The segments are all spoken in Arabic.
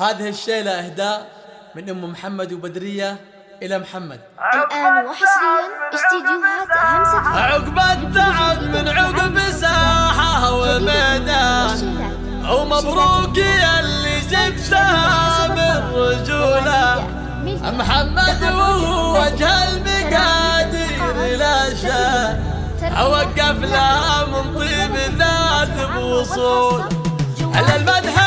هذه الشيلة إهداء من أم محمد وبدرية إلى محمد. الآن وحصريا استديوهات همسة. عقب التعب من عقب ساحة وميدان ومبروك اللي جبتها بالرجولة محمد وهو وجه المقادير لا شان أوقف لها من طيب ذات بوصول. على المدح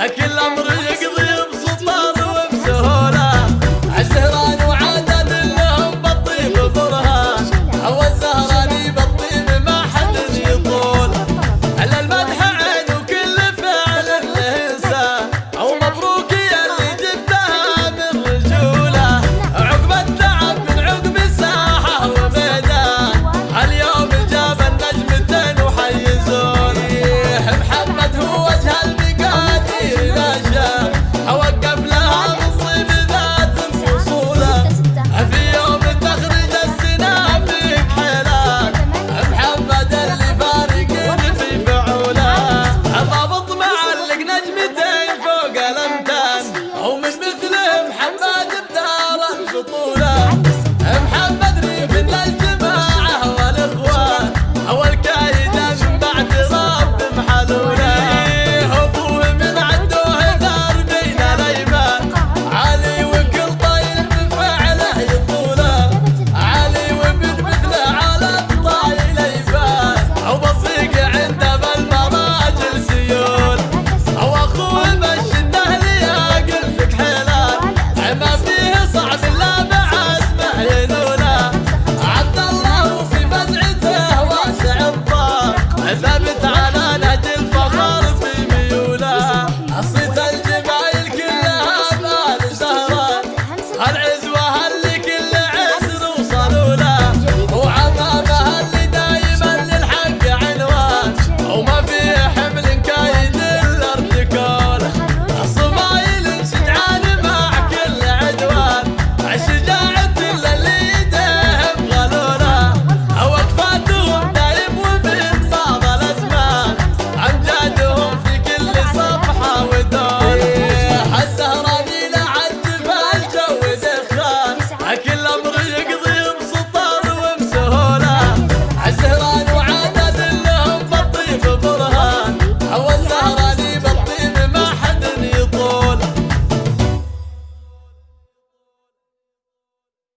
Aquel